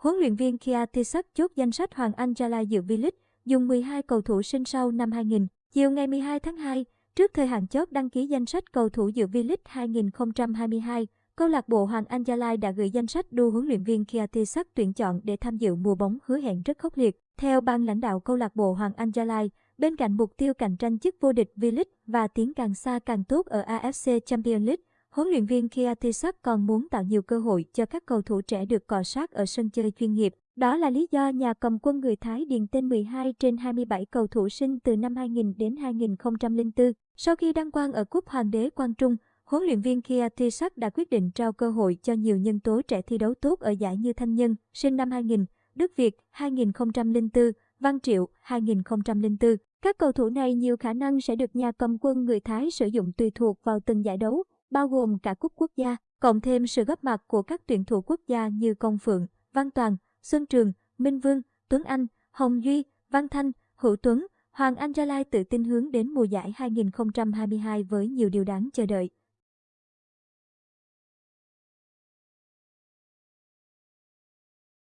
Huấn luyện viên Kia Tisak chốt danh sách Hoàng Anh Gia Lai dự V-League, dùng 12 cầu thủ sinh sau năm 2000. Chiều ngày 12 tháng 2, trước thời hạn chốt đăng ký danh sách cầu thủ dự V-League 2022, câu lạc bộ Hoàng Anh Gia Lai đã gửi danh sách đu huấn luyện viên Kia Tisak tuyển chọn để tham dự mùa bóng hứa hẹn rất khốc liệt. Theo ban lãnh đạo câu lạc bộ Hoàng Anh Gia Lai, bên cạnh mục tiêu cạnh tranh chức vô địch V-League và tiến càng xa càng tốt ở AFC Champions League, huấn luyện viên Kiatisak còn muốn tạo nhiều cơ hội cho các cầu thủ trẻ được cọ sát ở sân chơi chuyên nghiệp. Đó là lý do nhà cầm quân người Thái điền tên 12 trên 27 cầu thủ sinh từ năm 2000 đến 2004. Sau khi đăng quang ở Cúp Hoàng đế Quang Trung, huấn luyện viên Kiatisak đã quyết định trao cơ hội cho nhiều nhân tố trẻ thi đấu tốt ở giải như Thanh Nhân, sinh năm 2000, Đức Việt 2004, Văn Triệu 2004. Các cầu thủ này nhiều khả năng sẽ được nhà cầm quân người Thái sử dụng tùy thuộc vào từng giải đấu, bao gồm cả cúp quốc gia, cộng thêm sự góp mặt của các tuyển thủ quốc gia như Công Phượng, Văn Toàn, Xuân Trường, Minh Vương, Tuấn Anh, Hồng Duy, Văn Thanh, Hữu Tuấn, Hoàng Anh Gia Lai tự tin hướng đến mùa giải 2022 với nhiều điều đáng chờ đợi.